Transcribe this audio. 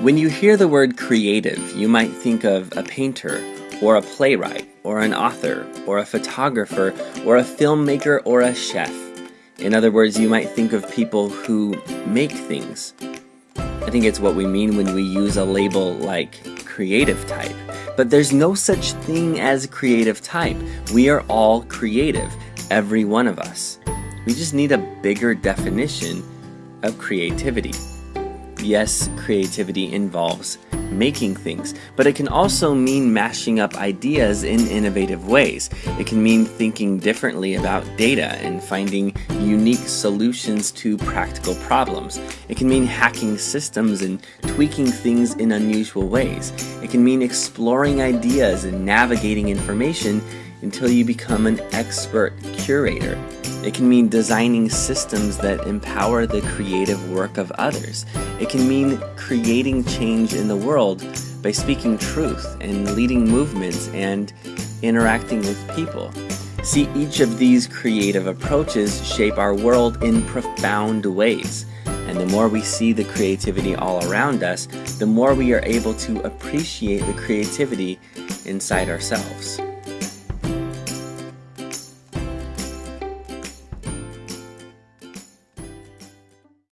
When you hear the word creative, you might think of a painter, or a playwright, or an author, or a photographer, or a filmmaker, or a chef. In other words, you might think of people who make things. I think it's what we mean when we use a label like creative type. But there's no such thing as creative type. We are all creative, every one of us. We just need a bigger definition of creativity. Yes, creativity involves making things, but it can also mean mashing up ideas in innovative ways. It can mean thinking differently about data and finding unique solutions to practical problems. It can mean hacking systems and tweaking things in unusual ways. It can mean exploring ideas and navigating information until you become an expert curator. It can mean designing systems that empower the creative work of others. It can mean creating change in the world by speaking truth and leading movements and interacting with people. See, each of these creative approaches shape our world in profound ways. And the more we see the creativity all around us, the more we are able to appreciate the creativity inside ourselves.